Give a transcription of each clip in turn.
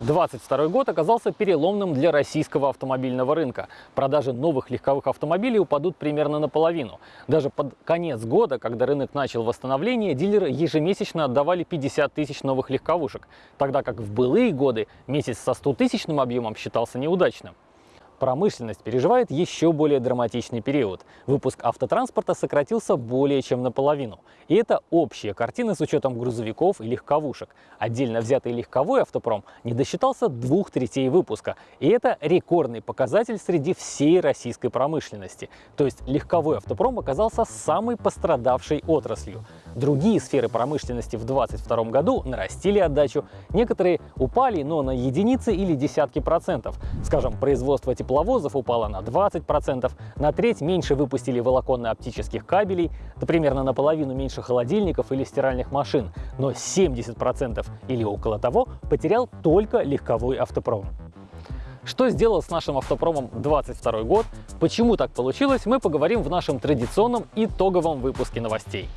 22 год оказался переломным для российского автомобильного рынка. Продажи новых легковых автомобилей упадут примерно наполовину. Даже под конец года, когда рынок начал восстановление, дилеры ежемесячно отдавали 50 тысяч новых легковушек, тогда как в былые годы месяц со 100 тысячным объемом считался неудачным. Промышленность переживает еще более драматичный период. Выпуск автотранспорта сократился более чем наполовину. И это общая картина с учетом грузовиков и легковушек. Отдельно взятый легковой автопром не досчитался двух третей выпуска. И это рекордный показатель среди всей российской промышленности. То есть легковой автопром оказался самой пострадавшей отраслью. Другие сферы промышленности в 2022 году нарастили отдачу. Некоторые упали, но на единицы или десятки процентов. Скажем, производство тепловозов упало на 20%, на треть меньше выпустили волоконно-оптических кабелей, да примерно наполовину меньше холодильников или стиральных машин, но 70% или около того потерял только легковой автопром. Что сделал с нашим автопромом 22 год, почему так получилось, мы поговорим в нашем традиционном итоговом выпуске новостей.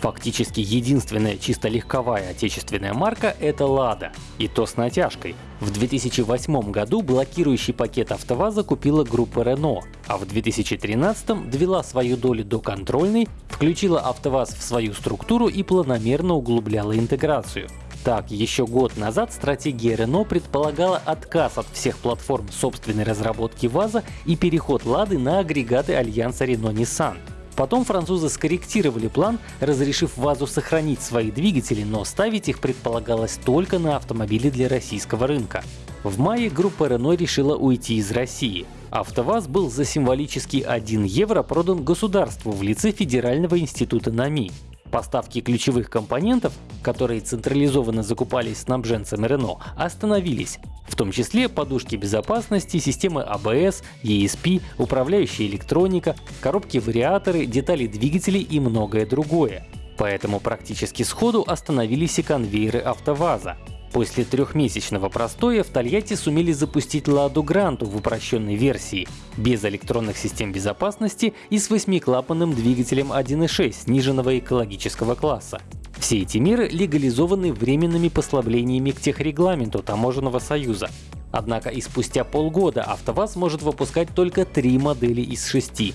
Фактически единственная чисто легковая отечественная марка — это «Лада». И то с натяжкой. В 2008 году блокирующий пакет АвтоВАЗа купила группа Renault, а в 2013 довела свою долю до контрольной, включила АвтоВАЗ в свою структуру и планомерно углубляла интеграцию. Так, еще год назад стратегия Renault предполагала отказ от всех платформ собственной разработки ВАЗа и переход Лады на агрегаты альянса Renault-Nissan. Потом французы скорректировали план, разрешив ВАЗу сохранить свои двигатели, но ставить их предполагалось только на автомобили для российского рынка. В мае группа Renault решила уйти из России. АвтоВАЗ был за символический 1 евро продан государству в лице Федерального института НАМИ. Поставки ключевых компонентов, которые централизованно закупались снабженцами Renault, остановились, в том числе подушки безопасности, системы ABS, а ESP, управляющая электроника, коробки-вариаторы, детали двигателей и многое другое. Поэтому практически сходу остановились и конвейеры АвтоВАЗа. После трехмесячного простоя в Тольятти сумели запустить Ладу Гранту в упрощенной версии, без электронных систем безопасности и с восьмиклапанным двигателем 1.6 сниженного экологического класса. Все эти меры легализованы временными послаблениями к техрегламенту Таможенного союза. Однако и спустя полгода АвтоВАЗ может выпускать только три модели из шести.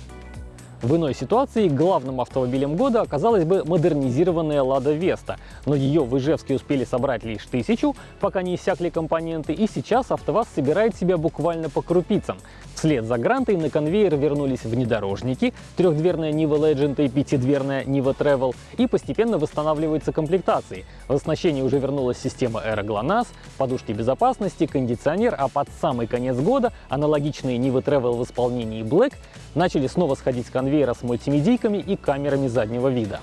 В иной ситуации главным автомобилем года оказалась бы модернизированная Лада Веста, но ее в Ижевске успели собрать лишь тысячу, пока не иссякли компоненты, и сейчас АвтоВАЗ собирает себя буквально по крупицам. Вслед за Грантой на конвейер вернулись внедорожники, трехдверная Niva Legend и пятидверная Niva Travel, и постепенно восстанавливаются комплектации. В оснащении уже вернулась система Aero подушки безопасности, кондиционер, а под самый конец года аналогичные Niva Travel в исполнении Black начали снова сходить с конвейера с мультимедийками и камерами заднего вида.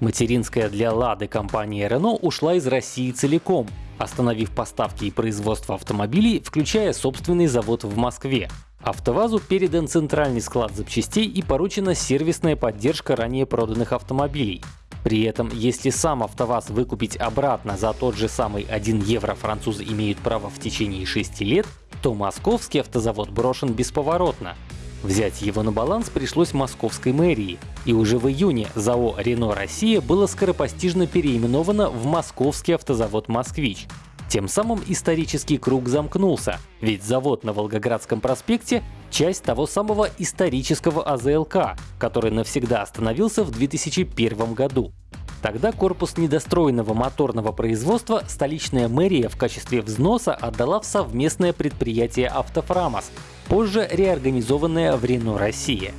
Материнская для Лады компания Renault ушла из России целиком, остановив поставки и производство автомобилей, включая собственный завод в Москве. АвтоВАЗу передан центральный склад запчастей и поручена сервисная поддержка ранее проданных автомобилей. При этом, если сам АвтоВАЗ выкупить обратно за тот же самый 1 евро французы имеют право в течение 6 лет, то московский автозавод брошен бесповоротно. Взять его на баланс пришлось московской мэрии, и уже в июне ЗАО «Рено Россия» было скоропостижно переименовано в Московский автозавод «Москвич». Тем самым исторический круг замкнулся, ведь завод на Волгоградском проспекте — часть того самого исторического АЗЛК, который навсегда остановился в 2001 году. Тогда корпус недостроенного моторного производства столичная мэрия в качестве взноса отдала в совместное предприятие «Автофрамос», позже реорганизованное в Рено Россия.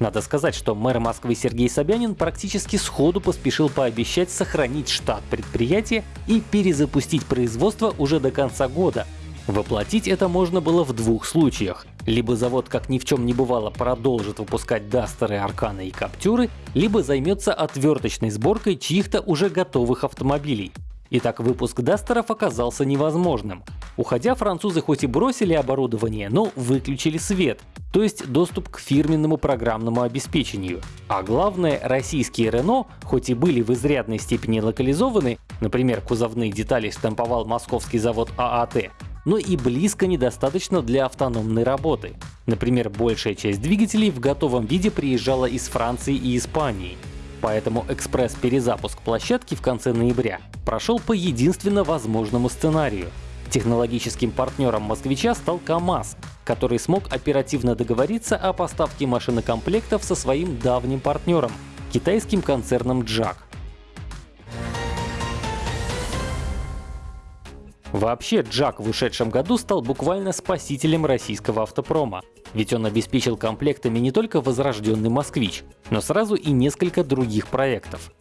Надо сказать, что мэр Москвы Сергей Собянин практически сходу поспешил пообещать сохранить штат предприятия и перезапустить производство уже до конца года. Воплотить это можно было в двух случаях. Либо завод как ни в чем не бывало продолжит выпускать дастеры, арканы и каптюры, либо займется отверточной сборкой чьих-то уже готовых автомобилей. Итак, выпуск дастеров оказался невозможным. Уходя, французы хоть и бросили оборудование, но выключили свет, то есть доступ к фирменному программному обеспечению. А главное, российские Renault, хоть и были в изрядной степени локализованы, например, кузовные детали штамповал московский завод ААТ, но и близко недостаточно для автономной работы. Например, большая часть двигателей в готовом виде приезжала из Франции и Испании. Поэтому экспресс-перезапуск площадки в конце ноября прошел по единственно возможному сценарию. Технологическим партнером «Москвича» стал КАМАЗ, который смог оперативно договориться о поставке машинокомплектов со своим давним партнером — китайским концерном «Джак». Вообще, Джак в ушедшем году стал буквально спасителем российского автопрома. Ведь он обеспечил комплектами не только возрожденный «Москвич», но сразу и несколько других проектов.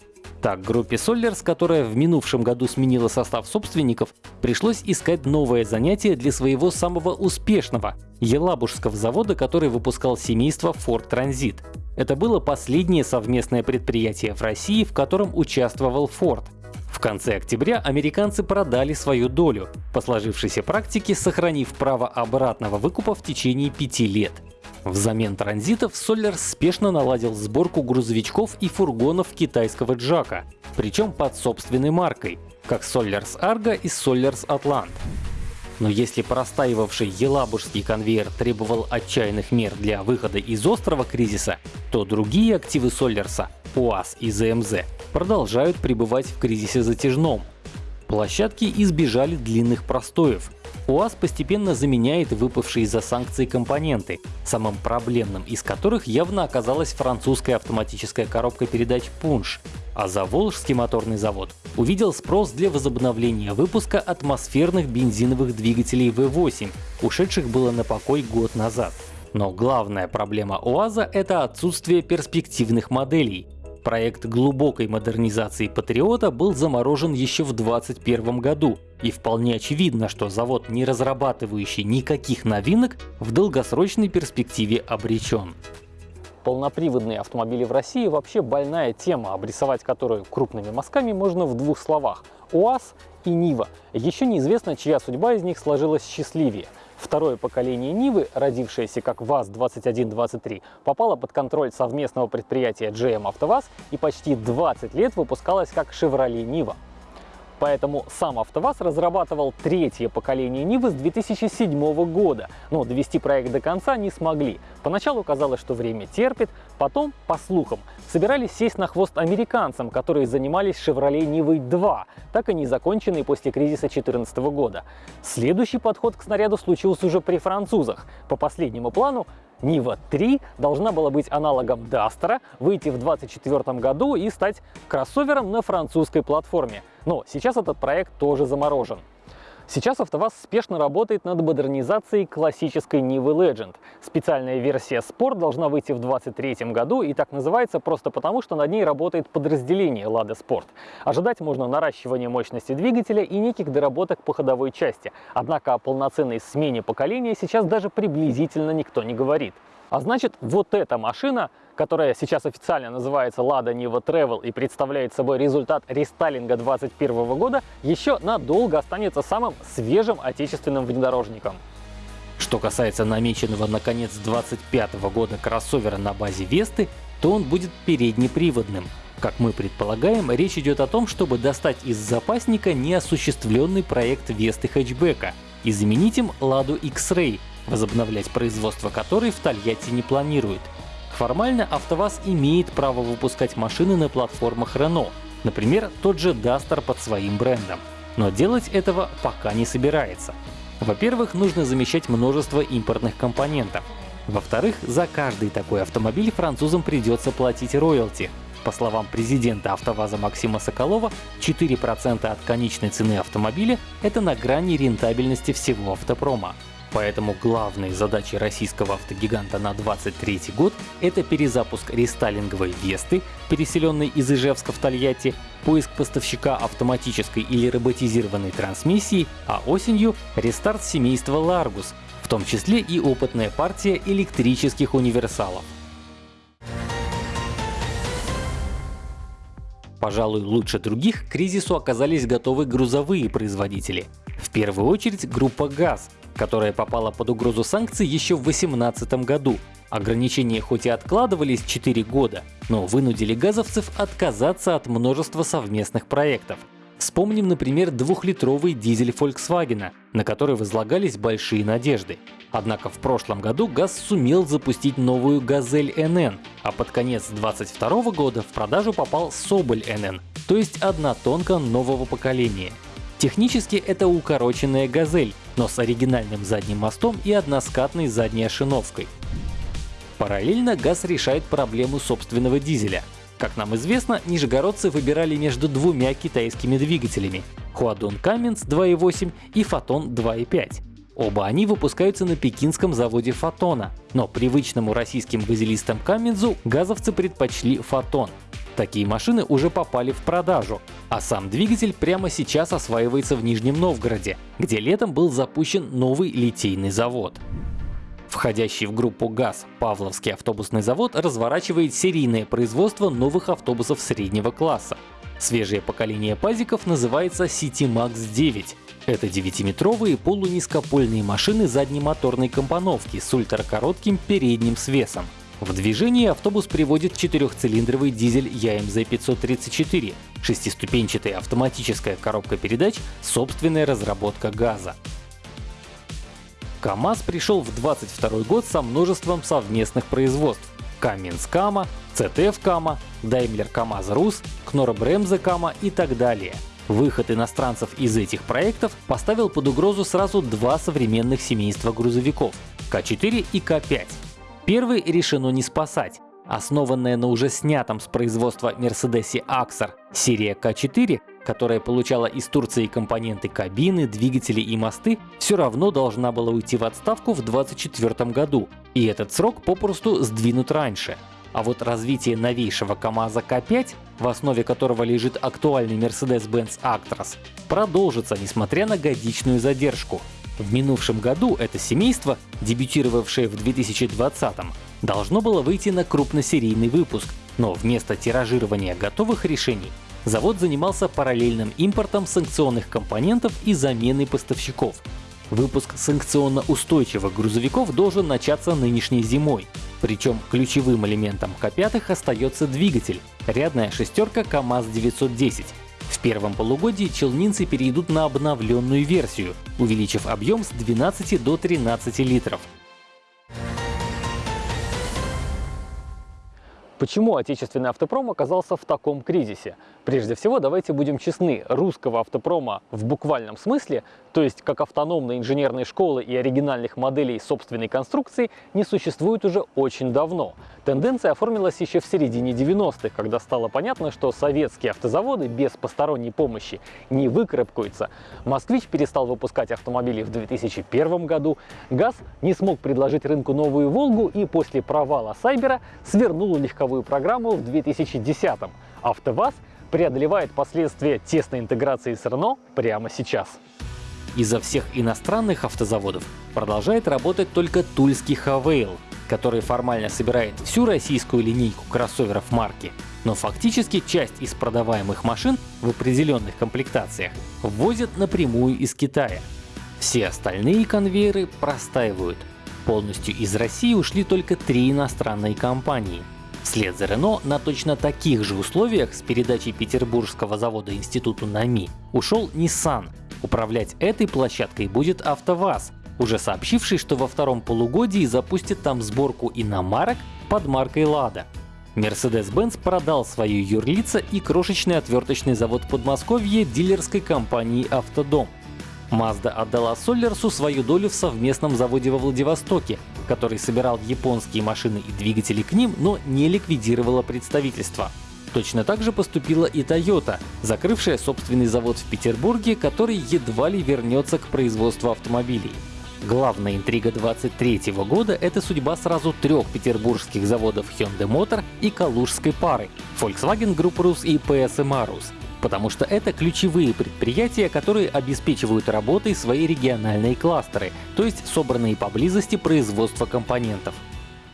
Так, группе Solers, которая в минувшем году сменила состав собственников, пришлось искать новое занятие для своего самого успешного — Елабужского завода, который выпускал семейство Ford Transit. Это было последнее совместное предприятие в России, в котором участвовал Ford. В конце октября американцы продали свою долю, по сложившейся практике сохранив право обратного выкупа в течение пяти лет. Взамен транзитов Соллер спешно наладил сборку грузовичков и фургонов китайского Джака, причем под собственной маркой, как Solers Argo и Solers Atlant. Но если простаивавший Елабужский конвейер требовал отчаянных мер для выхода из острого кризиса, то другие активы Соллерса — УАЗ и ЗМЗ — продолжают пребывать в кризисе затяжном. Площадки избежали длинных простоев. УАЗ постепенно заменяет выпавшие из-за санкций компоненты, самым проблемным из которых явно оказалась французская автоматическая коробка передач «Пунш», а Заволжский моторный завод увидел спрос для возобновления выпуска атмосферных бензиновых двигателей V8, ушедших было на покой год назад. Но главная проблема УАЗа — это отсутствие перспективных моделей. Проект глубокой модернизации Патриота был заморожен еще в 2021 году, и вполне очевидно, что завод, не разрабатывающий никаких новинок, в долгосрочной перспективе обречен. Полноприводные автомобили в России вообще больная тема, обрисовать которую крупными мазками можно в двух словах — УАЗ и Нива. Еще неизвестно, чья судьба из них сложилась счастливее — Второе поколение Нивы, родившееся как ВАЗ-2123, попало под контроль совместного предприятия GM «АвтоВАЗ» и почти 20 лет выпускалось как «Шевроле Нива». Поэтому сам АвтоВАЗ разрабатывал третье поколение Нивы с 2007 года, но довести проект до конца не смогли. Поначалу казалось, что время терпит, потом, по слухам, собирались сесть на хвост американцам, которые занимались «Шевроле Нивой 2», так и не законченной после кризиса 2014 года. Следующий подход к снаряду случился уже при французах. По последнему плану Нива 3 должна была быть аналогом Дастера, выйти в 2024 году и стать кроссовером на французской платформе. Но сейчас этот проект тоже заморожен. Сейчас АвтоВАЗ спешно работает над модернизацией классической Нивы Legend. Специальная версия Sport должна выйти в 2023 году и так называется просто потому, что над ней работает подразделение Lada Sport. Ожидать можно наращивания мощности двигателя и неких доработок по ходовой части. Однако о полноценной смене поколения сейчас даже приблизительно никто не говорит. А значит, вот эта машина, которая сейчас официально называется Lada Niva Travel и представляет собой результат рестайлинга 2021 года, еще надолго останется самым свежим отечественным внедорожником. Что касается намеченного на конец 2025 года кроссовера на базе Весты, то он будет переднеприводным. Как мы предполагаем, речь идет о том, чтобы достать из запасника неосуществленный проект Весты хэтчбека и заменить им Ладу X-Ray, возобновлять производство которой в Тольятти не планирует. Формально АвтоВАЗ имеет право выпускать машины на платформах Renault, например, тот же Duster под своим брендом. Но делать этого пока не собирается. Во-первых, нужно замещать множество импортных компонентов. Во-вторых, за каждый такой автомобиль французам придется платить роялти. По словам президента АвтоВАЗа Максима Соколова, 4% от конечной цены автомобиля — это на грани рентабельности всего автопрома. Поэтому главной задачей российского автогиганта на 2023 год — это перезапуск рестайлинговой Весты, переселенной из Ижевска в Тольятти, поиск поставщика автоматической или роботизированной трансмиссии, а осенью — рестарт семейства Largus, в том числе и опытная партия электрических универсалов. Пожалуй, лучше других к кризису оказались готовы грузовые производители. В первую очередь группа ГАЗ, которая попала под угрозу санкций еще в 2018 году. Ограничения хоть и откладывались 4 года, но вынудили газовцев отказаться от множества совместных проектов. Вспомним, например, двухлитровый дизель Volkswagen, на который возлагались большие надежды. Однако в прошлом году ГАЗ сумел запустить новую «Газель НН», а под конец 2022 года в продажу попал «Соболь НН», то есть однотонка нового поколения. Технически это укороченная «Газель», но с оригинальным задним мостом и односкатной задней ошиновкой. Параллельно ГАЗ решает проблему собственного дизеля. Как нам известно, нижегородцы выбирали между двумя китайскими двигателями — Huadong Cummins 2.8 и Photon 2.5. Оба они выпускаются на пекинском заводе Фотона, но привычному российским газелистам Камензу газовцы предпочли Фотон. Такие машины уже попали в продажу, а сам двигатель прямо сейчас осваивается в Нижнем Новгороде, где летом был запущен новый литейный завод. Входящий в группу ГАЗ Павловский автобусный завод разворачивает серийное производство новых автобусов среднего класса. Свежее поколение пазиков называется CityMax 9. Это 9-метровые полунизкопольные машины заднемоторной компоновки с ультракоротким передним свесом. В движении автобус приводит четырехцилиндровый дизель ЯМЗ-534, шестиступенчатая автоматическая коробка передач, собственная разработка газа. КАМАЗ пришел в 22 год со множеством совместных производств. Каменс Кама, ЦТФ Кама, Daimler КАМАЗ Рус, Кнора Кама и так далее. Выход иностранцев из этих проектов поставил под угрозу сразу два современных семейства грузовиков — К4 и К5. Первый решено не спасать. Основанная на уже снятом с производства Мерседесе Axar серия К4 которая получала из Турции компоненты кабины, двигатели и мосты, все равно должна была уйти в отставку в 2024 году, и этот срок попросту сдвинут раньше. А вот развитие новейшего КАМАЗа К5, в основе которого лежит актуальный Mercedes-Benz Actros, продолжится, несмотря на годичную задержку. В минувшем году это семейство, дебютировавшее в 2020 должно было выйти на крупносерийный выпуск, но вместо тиражирования готовых решений завод занимался параллельным импортом санкционных компонентов и заменой поставщиков. Выпуск санкционно устойчивых грузовиков должен начаться нынешней зимой. Причем ключевым элементом К5 остается двигатель — рядная шестерка КАМАЗ-910. В первом полугодии челнинцы перейдут на обновленную версию, увеличив объем с 12 до 13 литров. Почему отечественный автопром оказался в таком кризисе? Прежде всего, давайте будем честны, русского автопрома в буквальном смысле, то есть как автономной инженерной школы и оригинальных моделей собственной конструкции, не существует уже очень давно. Тенденция оформилась еще в середине 90-х, когда стало понятно, что советские автозаводы без посторонней помощи не выкарабкаются. «Москвич» перестал выпускать автомобили в 2001 году, ГАЗ не смог предложить рынку новую «Волгу» и после провала «Сайбера» свернул легковую программу в 2010 -м. «АвтоВАЗ» преодолевает последствия тесной интеграции с Renault прямо сейчас. Из-за всех иностранных автозаводов продолжает работать только тульский Хавейл, который формально собирает всю российскую линейку кроссоверов марки, но фактически часть из продаваемых машин в определенных комплектациях ввозят напрямую из Китая. Все остальные конвейеры простаивают. Полностью из России ушли только три иностранные компании. Вслед за Renault на точно таких же условиях с передачей петербургского завода институту НАМИ ушел Nissan. Управлять этой площадкой будет АвтоВАЗ, уже сообщивший, что во втором полугодии запустит там сборку иномарок под маркой Лада. Mercedes-Benz продал свою юрлица и крошечный отверточный завод в Подмосковье дилерской компании «Автодом». Mazda отдала Соллерсу свою долю в совместном заводе во Владивостоке, который собирал японские машины и двигатели к ним, но не ликвидировала представительство. Точно так же поступила и Toyota, закрывшая собственный завод в Петербурге, который едва ли вернется к производству автомобилей. Главная интрига 23 года — это судьба сразу трех петербургских заводов Hyundai Motor и калужской пары — Volkswagen Group Rus и PSM Arus, потому что это ключевые предприятия, которые обеспечивают работой свои региональные кластеры, то есть собранные поблизости производства компонентов.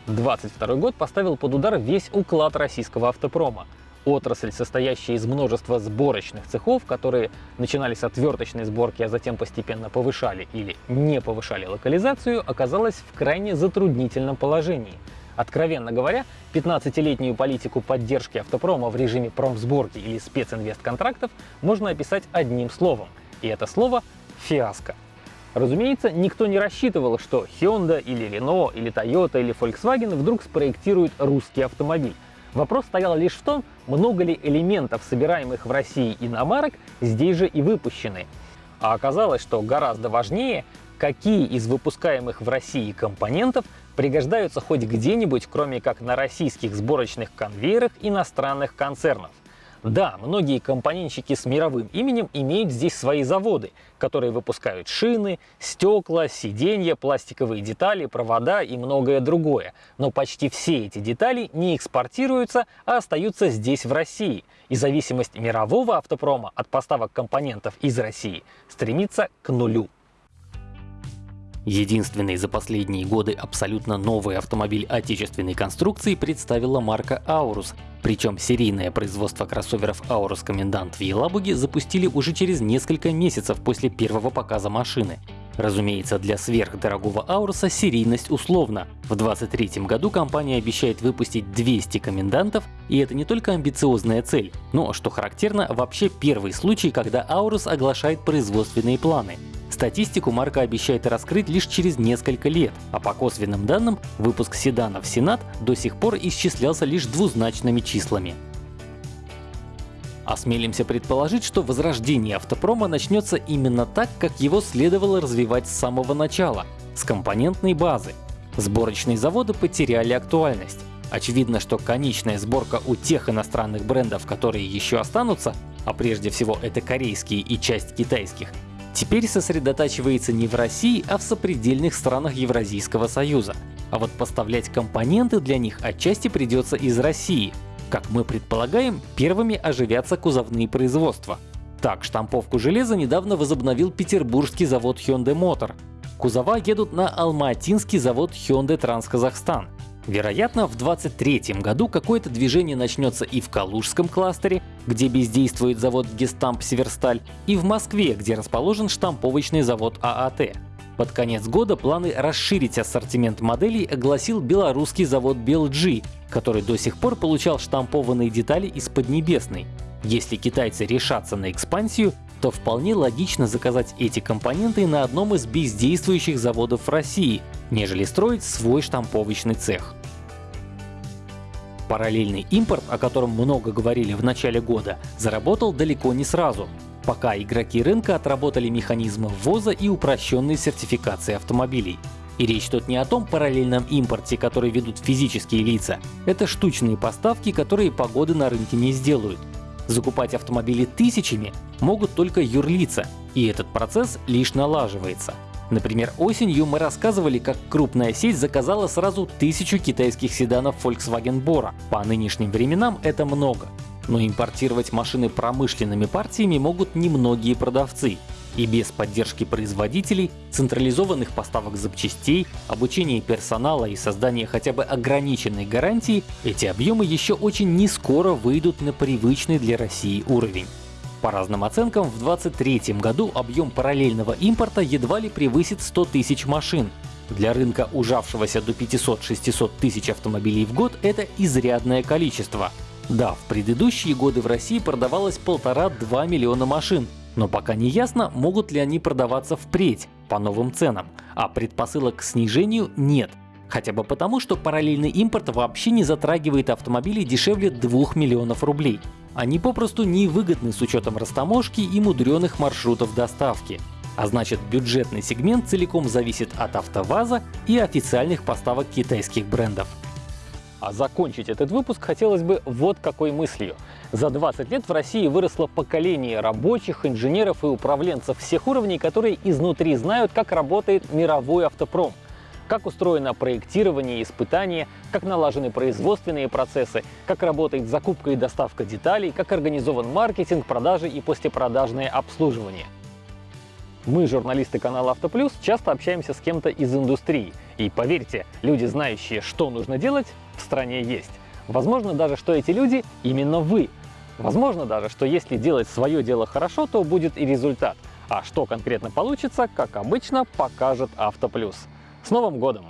22 год поставил под удар весь уклад российского автопрома. Отрасль, состоящая из множества сборочных цехов, которые начинались с отверточной сборки, а затем постепенно повышали или не повышали локализацию, оказалась в крайне затруднительном положении. Откровенно говоря, 15-летнюю политику поддержки автопрома в режиме промсборки или специнвестконтрактов можно описать одним словом. И это слово – фиаско. Разумеется, никто не рассчитывал, что Hyundai или Renault или Toyota или Volkswagen вдруг спроектируют русский автомобиль. Вопрос стоял лишь в том, много ли элементов, собираемых в России иномарок, здесь же и выпущены. А оказалось, что гораздо важнее, какие из выпускаемых в России компонентов пригождаются хоть где-нибудь, кроме как на российских сборочных конвейерах иностранных концернов. Да, многие компонентщики с мировым именем имеют здесь свои заводы, которые выпускают шины, стекла, сиденья, пластиковые детали, провода и многое другое. Но почти все эти детали не экспортируются, а остаются здесь, в России. И зависимость мирового автопрома от поставок компонентов из России стремится к нулю. Единственный за последние годы абсолютно новый автомобиль отечественной конструкции представила марка Aurus. Причем серийное производство кроссоверов Aurus Комендант в Елабуге запустили уже через несколько месяцев после первого показа машины. Разумеется, для сверхдорогого Ауруса серийность условна. В 2023 году компания обещает выпустить 200 комендантов, и это не только амбициозная цель, но, что характерно, вообще первый случай, когда Аурус оглашает производственные планы. Статистику марка обещает раскрыть лишь через несколько лет, а по косвенным данным выпуск седанов Сенат до сих пор исчислялся лишь двузначными числами. Осмелимся предположить, что возрождение автопрома начнется именно так, как его следовало развивать с самого начала — с компонентной базы. Сборочные заводы потеряли актуальность. Очевидно, что конечная сборка у тех иностранных брендов, которые еще останутся, а прежде всего это корейские и часть китайских, теперь сосредотачивается не в России, а в сопредельных странах Евразийского союза. А вот поставлять компоненты для них отчасти придется из России. Как мы предполагаем, первыми оживятся кузовные производства. Так, штамповку железа недавно возобновил петербургский завод Hyundai Motor. Кузова едут на Алматинский завод Hyundai Трансказахстан. Вероятно, в 2023 году какое-то движение начнется и в Калужском кластере, где бездействует завод Гестамп Северсталь, и в Москве, где расположен штамповочный завод ААТ. Под конец года планы расширить ассортимент моделей огласил белорусский завод BLG, который до сих пор получал штампованные детали из Поднебесной. Если китайцы решатся на экспансию, то вполне логично заказать эти компоненты на одном из бездействующих заводов России, нежели строить свой штамповочный цех. Параллельный импорт, о котором много говорили в начале года, заработал далеко не сразу, пока игроки рынка отработали механизмы ввоза и упрощенной сертификации автомобилей. И речь тут не о том параллельном импорте, который ведут физические лица. Это штучные поставки, которые погоды на рынке не сделают. Закупать автомобили тысячами могут только юрлица, и этот процесс лишь налаживается. Например, осенью мы рассказывали, как крупная сеть заказала сразу тысячу китайских седанов Volkswagen Bora. По нынешним временам это много. Но импортировать машины промышленными партиями могут немногие продавцы. И без поддержки производителей, централизованных поставок запчастей, обучения персонала и создания хотя бы ограниченной гарантии, эти объемы еще очень не скоро выйдут на привычный для России уровень. По разным оценкам, в 2023 году объем параллельного импорта едва ли превысит 100 тысяч машин. Для рынка, ужавшегося до 500-600 тысяч автомобилей в год, это изрядное количество. Да, в предыдущие годы в России продавалось полтора-два миллиона машин, но пока не ясно, могут ли они продаваться впредь по новым ценам, а предпосылок к снижению нет. Хотя бы потому, что параллельный импорт вообще не затрагивает автомобили дешевле 2 миллионов рублей. Они попросту невыгодны с учетом растаможки и мудреных маршрутов доставки. А значит бюджетный сегмент целиком зависит от АвтоВАЗа и официальных поставок китайских брендов. А закончить этот выпуск хотелось бы вот какой мыслью. За 20 лет в России выросло поколение рабочих, инженеров и управленцев всех уровней, которые изнутри знают, как работает мировой автопром. Как устроено проектирование и испытание, как налажены производственные процессы, как работает закупка и доставка деталей, как организован маркетинг, продажи и послепродажное обслуживание. Мы, журналисты канала Автоплюс, часто общаемся с кем-то из индустрии. И поверьте, люди, знающие, что нужно делать, в стране есть. Возможно даже, что эти люди именно вы. Возможно даже, что если делать свое дело хорошо, то будет и результат. А что конкретно получится, как обычно, покажет Автоплюс. С Новым годом!